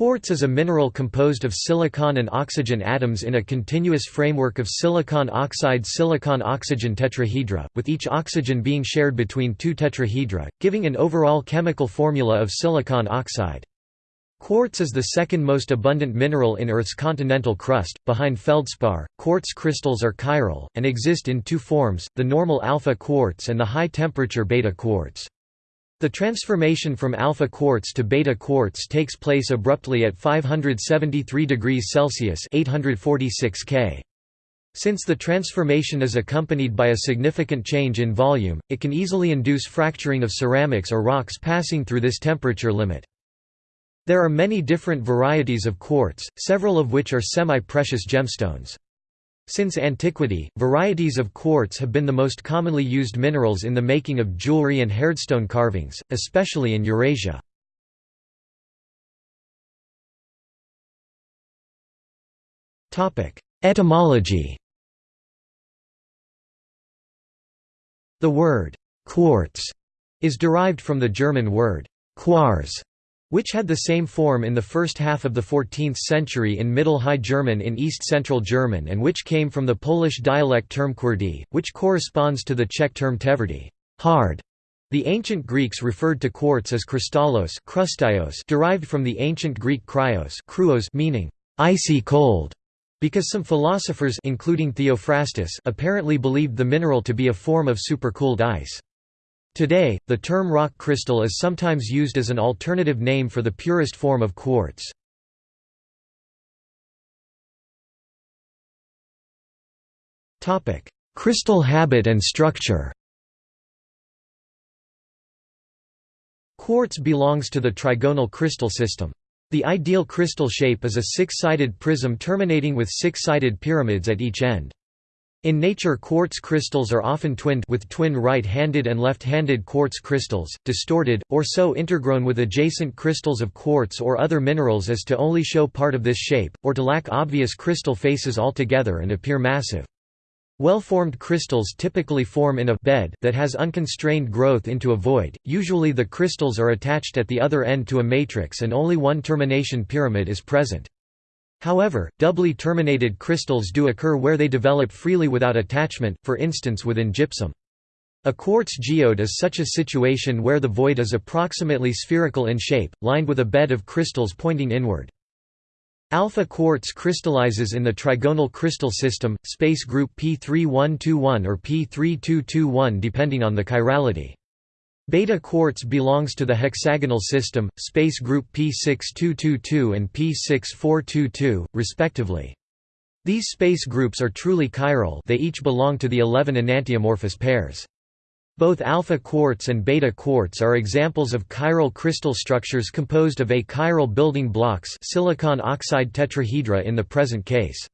Quartz is a mineral composed of silicon and oxygen atoms in a continuous framework of silicon oxide-silicon oxygen tetrahedra, with each oxygen being shared between two tetrahedra, giving an overall chemical formula of silicon oxide. Quartz is the second most abundant mineral in Earth's continental crust, behind feldspar. Quartz crystals are chiral, and exist in two forms, the normal alpha quartz and the high-temperature beta quartz. The transformation from alpha quartz to beta quartz takes place abruptly at 573 degrees Celsius (846 K). Since the transformation is accompanied by a significant change in volume, it can easily induce fracturing of ceramics or rocks passing through this temperature limit. There are many different varieties of quartz, several of which are semi-precious gemstones. Since antiquity, varieties of quartz have been the most commonly used minerals in the making of jewelry and hardstone carvings, especially in Eurasia. Etymology The word «quartz» is derived from the German word «Quarz», which had the same form in the first half of the 14th century in Middle High German in East-Central German and which came from the Polish dialect term kwardi, which corresponds to the Czech term tvrdi hard". The ancient Greeks referred to quartz as krystallos derived from the ancient Greek kryos kruos meaning icy cold, because some philosophers including Theophrastus apparently believed the mineral to be a form of supercooled ice. Today, the term rock crystal is sometimes used as an alternative name for the purest form of quartz. Crystal habit and structure Quartz belongs to the trigonal crystal system. The ideal crystal shape is a six-sided prism terminating with six-sided pyramids at each end. In nature quartz crystals are often twinned with twin right-handed and left-handed quartz crystals, distorted, or so intergrown with adjacent crystals of quartz or other minerals as to only show part of this shape, or to lack obvious crystal faces altogether and appear massive. Well-formed crystals typically form in a bed that has unconstrained growth into a void, usually the crystals are attached at the other end to a matrix and only one termination pyramid is present. However, doubly terminated crystals do occur where they develop freely without attachment, for instance within gypsum. A quartz geode is such a situation where the void is approximately spherical in shape, lined with a bed of crystals pointing inward. Alpha quartz crystallizes in the trigonal crystal system, space group P3121 or P3221 depending on the chirality. Beta quartz belongs to the hexagonal system, space group P6222 and P6422, respectively. These space groups are truly chiral they each belong to the 11 enantiomorphous pairs. Both alpha quartz and beta quartz are examples of chiral crystal structures composed of achiral building blocks silicon oxide tetrahedra in the present case.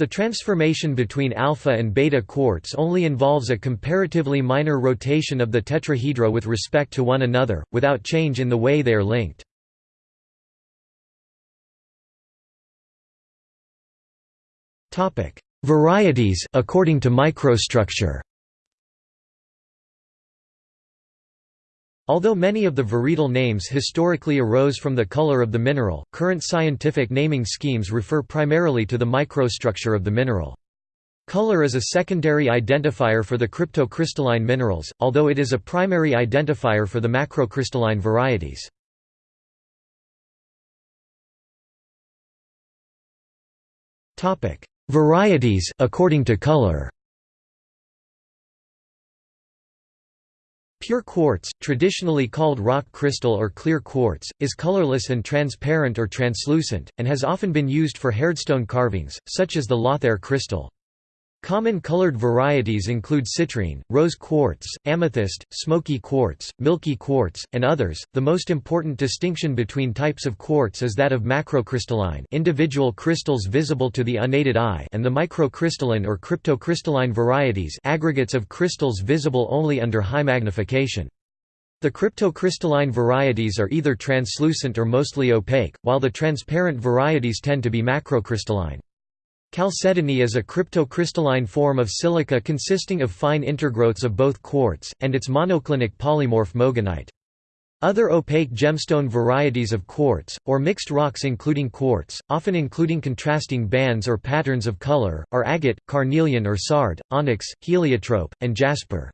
The transformation between alpha and beta quartz only involves a comparatively minor rotation of the tetrahedra with respect to one another, without change in the way they are linked. Varieties according to microstructure Although many of the varietal names historically arose from the color of the mineral, current scientific naming schemes refer primarily to the microstructure of the mineral. Color is a secondary identifier for the cryptocrystalline minerals, although it is a primary identifier for the macrocrystalline varieties. Varieties according to color Pure quartz, traditionally called rock crystal or clear quartz, is colorless and transparent or translucent, and has often been used for hardstone carvings, such as the Lothair crystal. Common colored varieties include citrine, rose quartz, amethyst, smoky quartz, milky quartz, and others. The most important distinction between types of quartz is that of macrocrystalline, individual crystals visible to the unaided eye, and the microcrystalline or cryptocrystalline varieties, aggregates of crystals visible only under high magnification. The cryptocrystalline varieties are either translucent or mostly opaque, while the transparent varieties tend to be macrocrystalline. Chalcedony is a cryptocrystalline form of silica consisting of fine intergrowths of both quartz, and its monoclinic polymorph moganite. Other opaque gemstone varieties of quartz, or mixed rocks including quartz, often including contrasting bands or patterns of color, are agate, carnelian or sard, onyx, heliotrope, and jasper.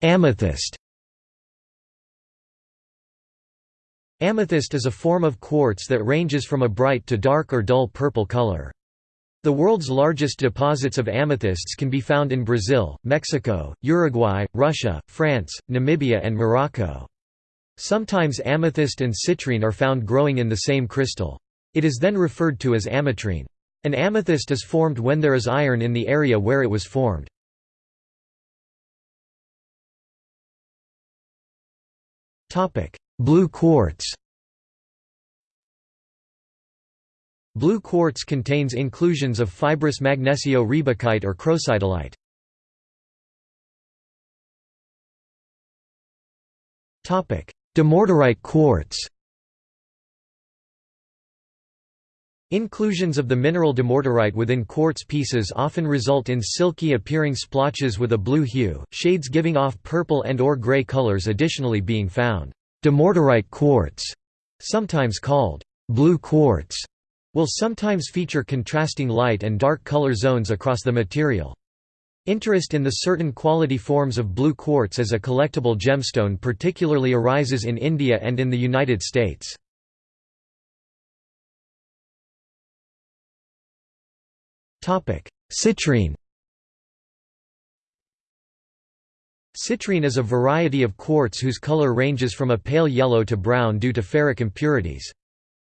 Amethyst Amethyst is a form of quartz that ranges from a bright to dark or dull purple color. The world's largest deposits of amethysts can be found in Brazil, Mexico, Uruguay, Russia, France, Namibia and Morocco. Sometimes amethyst and citrine are found growing in the same crystal. It is then referred to as ametrine. An amethyst is formed when there is iron in the area where it was formed. Blue quartz Blue quartz contains inclusions of fibrous magnesio-riebeckite or crocidolite. Dumortierite quartz Inclusions of the mineral dumortierite within quartz pieces often result in silky appearing splotches with a blue hue, shades giving off purple and or gray colors additionally being found. Dumortierite quartz, sometimes called blue quartz, will sometimes feature contrasting light and dark color zones across the material. Interest in the certain quality forms of blue quartz as a collectible gemstone particularly arises in India and in the United States. Citrine Citrine is a variety of quartz whose color ranges from a pale yellow to brown due to ferric impurities.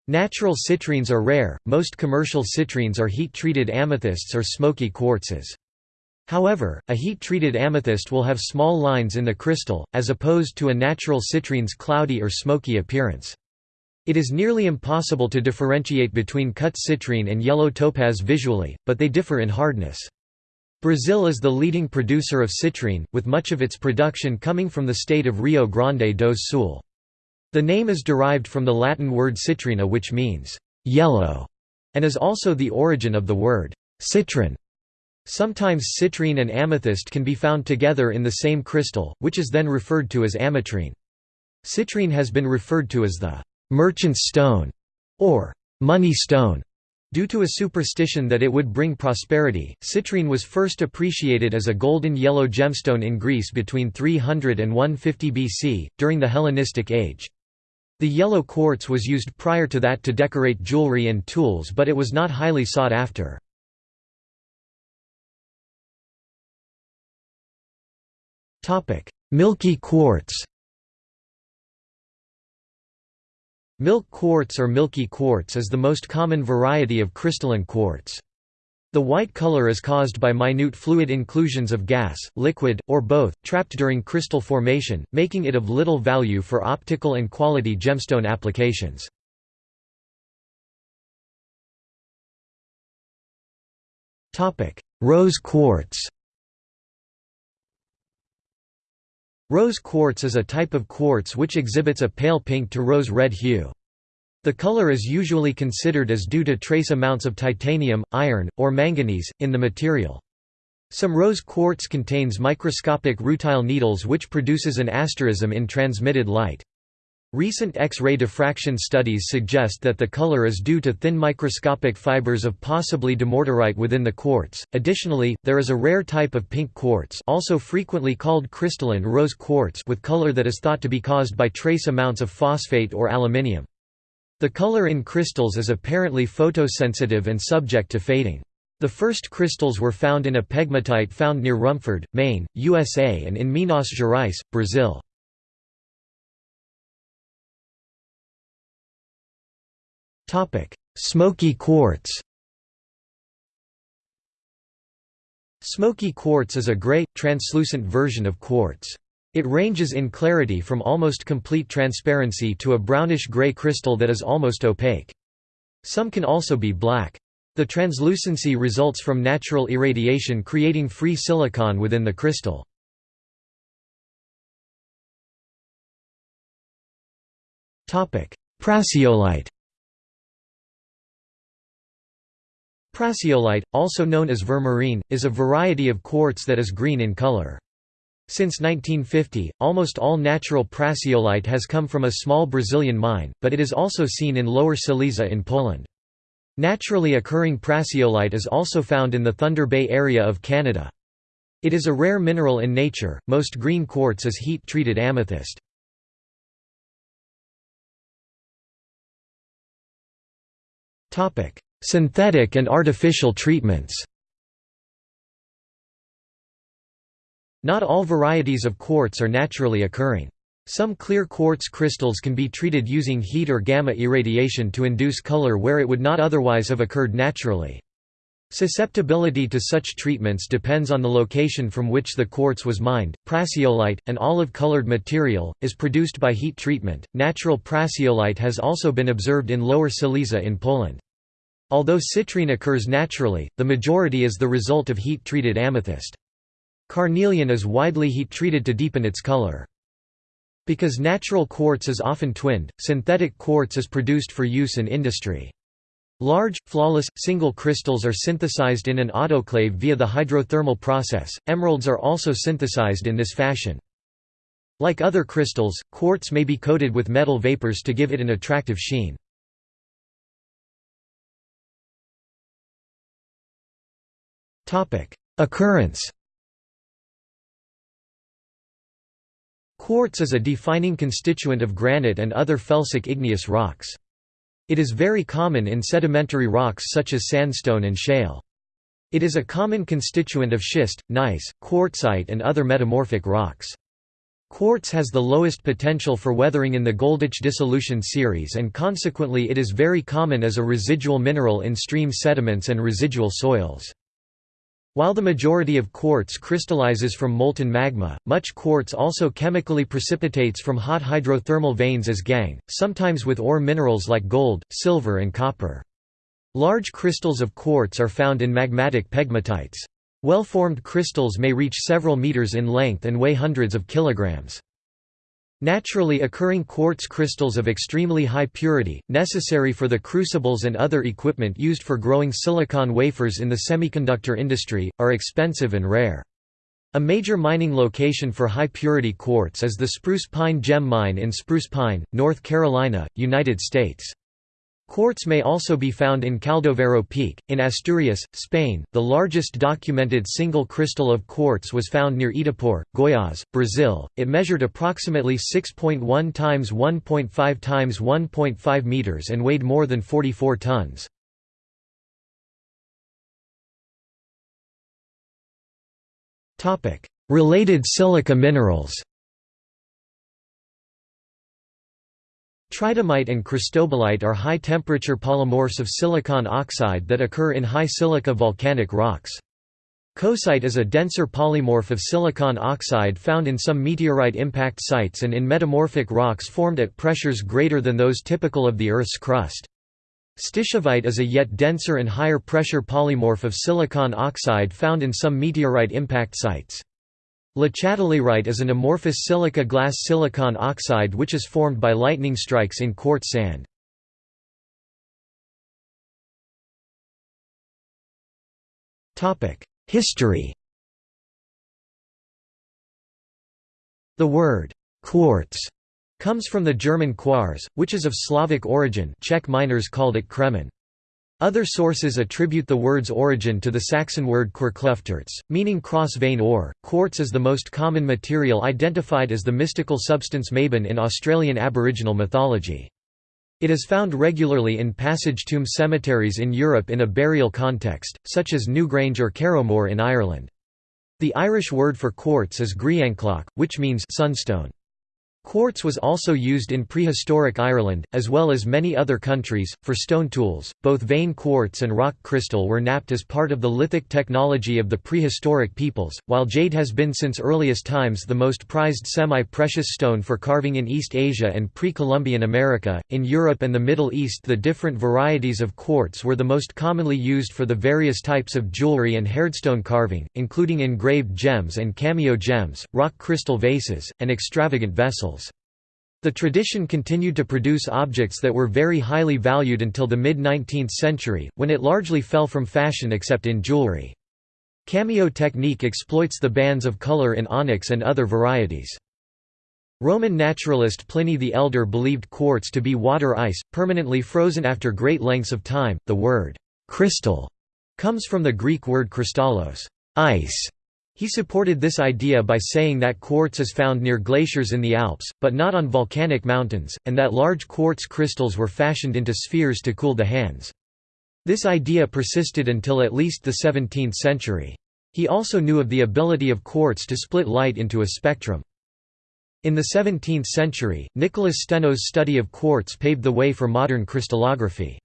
Natural citrines are rare, most commercial citrines are heat-treated amethysts or smoky quartzes. However, a heat-treated amethyst will have small lines in the crystal, as opposed to a natural citrine's cloudy or smoky appearance. It is nearly impossible to differentiate between cut citrine and yellow topaz visually, but they differ in hardness. Brazil is the leading producer of citrine, with much of its production coming from the state of Rio Grande do Sul. The name is derived from the Latin word citrina which means, "...yellow", and is also the origin of the word, "...citron". Sometimes citrine and amethyst can be found together in the same crystal, which is then referred to as ametrine. Citrine has been referred to as the "...merchant's stone", or "...money stone", Due to a superstition that it would bring prosperity, citrine was first appreciated as a golden yellow gemstone in Greece between 300 and 150 BC, during the Hellenistic Age. The yellow quartz was used prior to that to decorate jewelry and tools but it was not highly sought after. Milky quartz Milk quartz or milky quartz is the most common variety of crystalline quartz. The white color is caused by minute fluid inclusions of gas, liquid, or both, trapped during crystal formation, making it of little value for optical and quality gemstone applications. Rose quartz Rose quartz is a type of quartz which exhibits a pale pink to rose-red hue. The color is usually considered as due to trace amounts of titanium, iron, or manganese, in the material. Some rose quartz contains microscopic rutile needles which produces an asterism in transmitted light. Recent X-ray diffraction studies suggest that the color is due to thin microscopic fibers of possibly dumortierite within the quartz. Additionally, there is a rare type of pink quartz, also frequently called crystalline rose quartz, with color that is thought to be caused by trace amounts of phosphate or aluminium. The color in crystals is apparently photosensitive and subject to fading. The first crystals were found in a pegmatite found near Rumford, Maine, USA and in Minas Gerais, Brazil. Smoky quartz Smoky quartz is a gray, translucent version of quartz. It ranges in clarity from almost complete transparency to a brownish-gray crystal that is almost opaque. Some can also be black. The translucency results from natural irradiation creating free silicon within the crystal. Prasiolite Prasiolite, also known as vermarine, is a variety of quartz that is green in color. Since 1950, almost all natural prasiolite has come from a small Brazilian mine, but it is also seen in Lower Silesia in Poland. Naturally occurring prasiolite is also found in the Thunder Bay area of Canada. It is a rare mineral in nature, most green quartz is heat-treated amethyst. Synthetic and artificial treatments Not all varieties of quartz are naturally occurring. Some clear quartz crystals can be treated using heat or gamma irradiation to induce color where it would not otherwise have occurred naturally. Susceptibility to such treatments depends on the location from which the quartz was mined. Prasiolite, an olive-colored material, is produced by heat treatment. Natural prasiolite has also been observed in Lower Silesia in Poland. Although citrine occurs naturally, the majority is the result of heat-treated amethyst. Carnelian is widely heat-treated to deepen its color. Because natural quartz is often twinned, synthetic quartz is produced for use in industry. Large, flawless, single crystals are synthesized in an autoclave via the hydrothermal process. Emeralds are also synthesized in this fashion. Like other crystals, quartz may be coated with metal vapors to give it an attractive sheen. Occurrence Quartz is a defining constituent of granite and other felsic igneous rocks. It is very common in sedimentary rocks such as sandstone and shale. It is a common constituent of schist, gneiss, quartzite and other metamorphic rocks. Quartz has the lowest potential for weathering in the Goldich dissolution series and consequently it is very common as a residual mineral in stream sediments and residual soils. While the majority of quartz crystallizes from molten magma, much quartz also chemically precipitates from hot hydrothermal veins as gangue, sometimes with ore minerals like gold, silver and copper. Large crystals of quartz are found in magmatic pegmatites. Well-formed crystals may reach several meters in length and weigh hundreds of kilograms. Naturally occurring quartz crystals of extremely high purity, necessary for the crucibles and other equipment used for growing silicon wafers in the semiconductor industry, are expensive and rare. A major mining location for high-purity quartz is the Spruce Pine Gem Mine in Spruce Pine, North Carolina, United States. Quartz may also be found in Caldoveiro Peak, in Asturias, Spain. The largest documented single crystal of quartz was found near Itapore, Goiás, Brazil. It measured approximately 6.1 times 1.5 times 1.5 meters and weighed more than 44 tons. Topic: Related silica minerals. Tridymite and cristobalite are high-temperature polymorphs of silicon oxide that occur in high silica volcanic rocks. Coesite is a denser polymorph of silicon oxide found in some meteorite impact sites and in metamorphic rocks formed at pressures greater than those typical of the Earth's crust. Stishovite is a yet denser and higher pressure polymorph of silicon oxide found in some meteorite impact sites. Lechatelierite is an amorphous silica glass silicon oxide which is formed by lightning strikes in quartz sand. History The word «quartz» comes from the German quarz, which is of Slavic origin Czech miners called it kremen. Other sources attribute the word's origin to the Saxon word querklufterz, meaning cross-vein ore. Quartz is the most common material identified as the mystical substance Maban in Australian Aboriginal mythology. It is found regularly in passage tomb cemeteries in Europe in a burial context, such as Newgrange or Carrowmore in Ireland. The Irish word for quartz is grianchloch, which means sunstone. Quartz was also used in prehistoric Ireland, as well as many other countries, for stone tools. Both vein quartz and rock crystal were knapped as part of the lithic technology of the prehistoric peoples, while jade has been since earliest times the most prized semi precious stone for carving in East Asia and pre Columbian America. In Europe and the Middle East, the different varieties of quartz were the most commonly used for the various types of jewelry and hardstone carving, including engraved gems and cameo gems, rock crystal vases, and extravagant vessels. The tradition continued to produce objects that were very highly valued until the mid-19th century, when it largely fell from fashion except in jewelry. Cameo technique exploits the bands of color in onyx and other varieties. Roman naturalist Pliny the Elder believed quartz to be water ice, permanently frozen after great lengths of time. The word crystal comes from the Greek word kristallos, ice, he supported this idea by saying that quartz is found near glaciers in the Alps, but not on volcanic mountains, and that large quartz crystals were fashioned into spheres to cool the hands. This idea persisted until at least the 17th century. He also knew of the ability of quartz to split light into a spectrum. In the 17th century, Nicholas Steno's study of quartz paved the way for modern crystallography.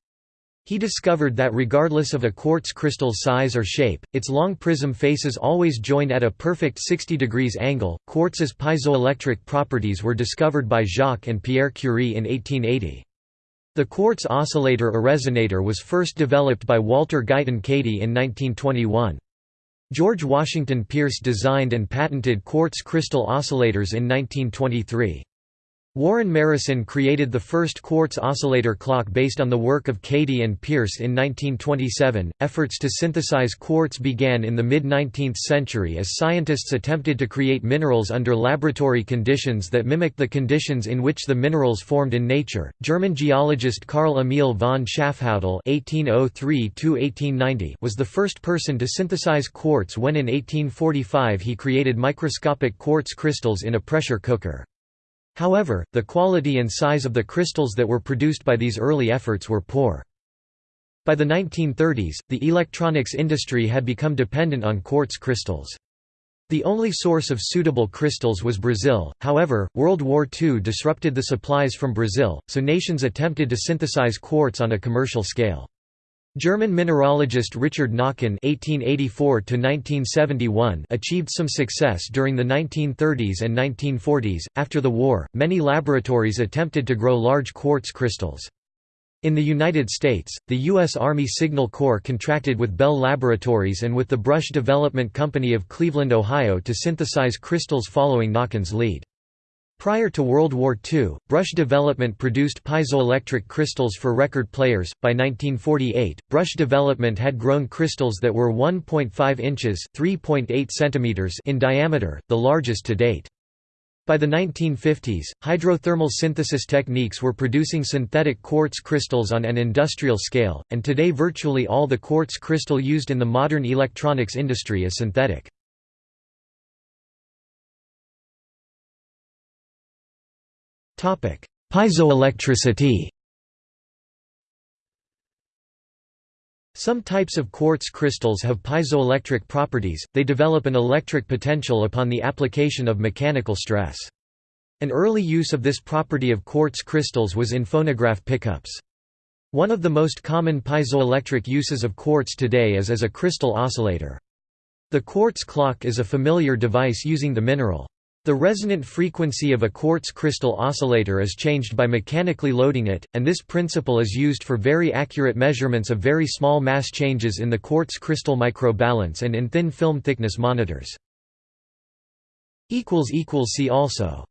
He discovered that regardless of a quartz crystal's size or shape, its long prism faces always join at a perfect 60 degrees angle. Quartz's piezoelectric properties were discovered by Jacques and Pierre Curie in 1880. The quartz oscillator or resonator was first developed by Walter Guyton Cady in 1921. George Washington Pierce designed and patented quartz crystal oscillators in 1923. Warren Marrison created the first quartz oscillator clock based on the work of Cady and Pierce in 1927. Efforts to synthesize quartz began in the mid 19th century as scientists attempted to create minerals under laboratory conditions that mimicked the conditions in which the minerals formed in nature. German geologist Carl Emil von Schafhäutl (1803–1890) was the first person to synthesize quartz when in 1845 he created microscopic quartz crystals in a pressure cooker. However, the quality and size of the crystals that were produced by these early efforts were poor. By the 1930s, the electronics industry had become dependent on quartz crystals. The only source of suitable crystals was Brazil, however, World War II disrupted the supplies from Brazil, so nations attempted to synthesize quartz on a commercial scale. German mineralogist Richard Nacken (1884–1971) achieved some success during the 1930s and 1940s. After the war, many laboratories attempted to grow large quartz crystals. In the United States, the U.S. Army Signal Corps contracted with Bell Laboratories and with the Brush Development Company of Cleveland, Ohio to synthesize crystals following Nacken's lead. Prior to World War II, Brush Development produced piezoelectric crystals for record players. By 1948, Brush Development had grown crystals that were 1.5 inches (3.8 centimeters) in diameter, the largest to date. By the 1950s, hydrothermal synthesis techniques were producing synthetic quartz crystals on an industrial scale, and today virtually all the quartz crystal used in the modern electronics industry is synthetic. Piezoelectricity Some types of quartz crystals have piezoelectric properties, they develop an electric potential upon the application of mechanical stress. An early use of this property of quartz crystals was in phonograph pickups. One of the most common piezoelectric uses of quartz today is as a crystal oscillator. The quartz clock is a familiar device using the mineral. The resonant frequency of a quartz crystal oscillator is changed by mechanically loading it, and this principle is used for very accurate measurements of very small mass changes in the quartz crystal microbalance and in thin film thickness monitors. See also